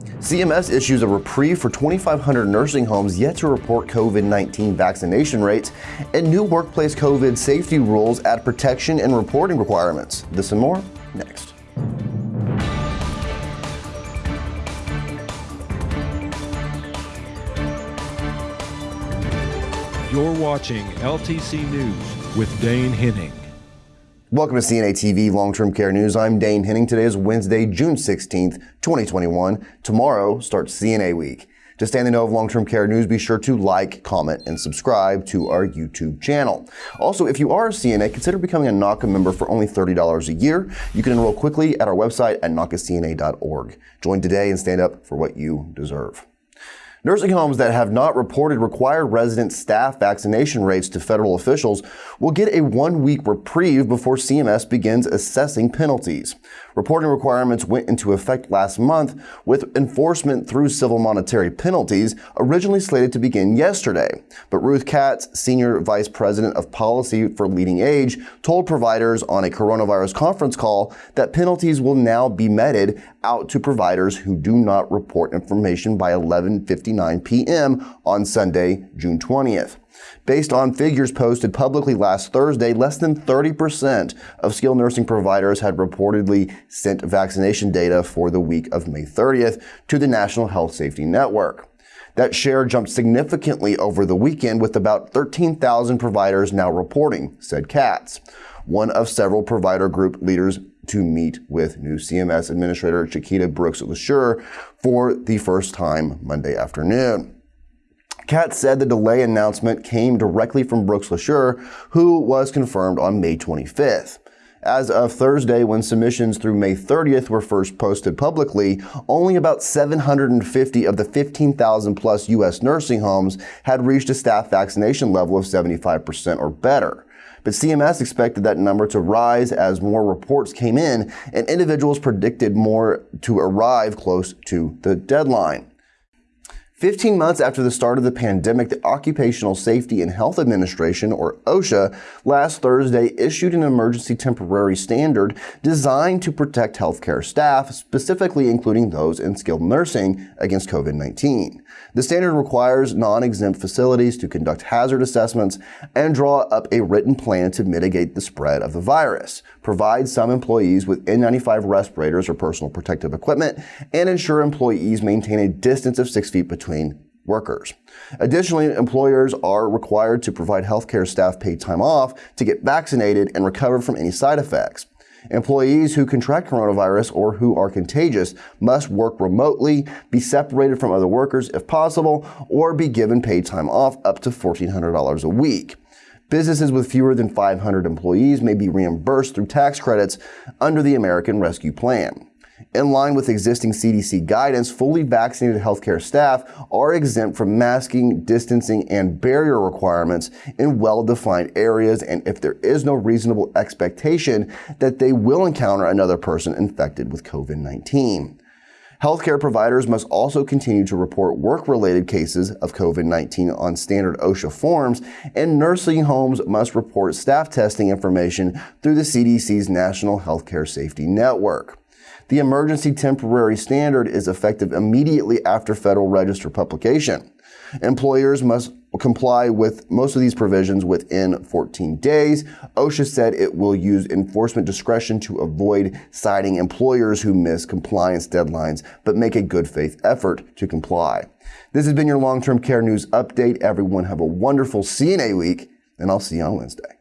CMS issues a reprieve for 2,500 nursing homes yet to report COVID-19 vaccination rates, and new workplace COVID safety rules add protection and reporting requirements. This and more next. You're watching LTC News with Dane Henning. Welcome to CNA TV Long-Term Care News. I'm Dane Henning. Today is Wednesday, June 16th, 2021. Tomorrow starts CNA Week. To stay in the know of long-term care news, be sure to like, comment, and subscribe to our YouTube channel. Also, if you are a CNA, consider becoming a NAHCA member for only $30 a year. You can enroll quickly at our website at NAHCACNA.org. Join today and stand up for what you deserve. Nursing homes that have not reported required resident staff vaccination rates to federal officials will get a one-week reprieve before CMS begins assessing penalties. Reporting requirements went into effect last month with enforcement through civil monetary penalties originally slated to begin yesterday. But Ruth Katz, Senior Vice President of Policy for LeadingAge, told providers on a coronavirus conference call that penalties will now be meted out to providers who do not report information by 11:59 p.m. on Sunday, June 20th. Based on figures posted publicly last Thursday, less than 30% of skilled nursing providers had reportedly sent vaccination data for the week of May 30th to the National Health Safety Network. That share jumped significantly over the weekend with about 13,000 providers now reporting, said Katz, one of several provider group leaders to meet with new CMS Administrator Chiquita Brooks LaSure for the first time Monday afternoon. Katz said the delay announcement came directly from Brooks LaSure, who was confirmed on May 25th. As of Thursday, when submissions through May 30th were first posted publicly, only about 750 of the 15,000 plus U.S. nursing homes had reached a staff vaccination level of 75% or better. But CMS expected that number to rise as more reports came in and individuals predicted more to arrive close to the deadline. 15 months after the start of the pandemic, the Occupational Safety and Health Administration, or OSHA, last Thursday issued an emergency temporary standard designed to protect healthcare staff, specifically including those in skilled nursing, against COVID-19. The standard requires non-exempt facilities to conduct hazard assessments and draw up a written plan to mitigate the spread of the virus, provide some employees with N95 respirators or personal protective equipment, and ensure employees maintain a distance of six feet between workers. Additionally, employers are required to provide healthcare staff paid time off to get vaccinated and recover from any side effects. Employees who contract coronavirus or who are contagious must work remotely, be separated from other workers if possible, or be given paid time off up to $1,400 a week. Businesses with fewer than 500 employees may be reimbursed through tax credits under the American Rescue Plan. In line with existing CDC guidance, fully vaccinated healthcare staff are exempt from masking, distancing, and barrier requirements in well-defined areas and if there is no reasonable expectation that they will encounter another person infected with COVID-19. Healthcare providers must also continue to report work-related cases of COVID-19 on standard OSHA forms, and nursing homes must report staff testing information through the CDC's National Healthcare Safety Network. The emergency temporary standard is effective immediately after Federal Register publication. Employers must comply with most of these provisions within 14 days. OSHA said it will use enforcement discretion to avoid citing employers who miss compliance deadlines, but make a good faith effort to comply. This has been your long-term care news update. Everyone have a wonderful CNA week, and I'll see you on Wednesday.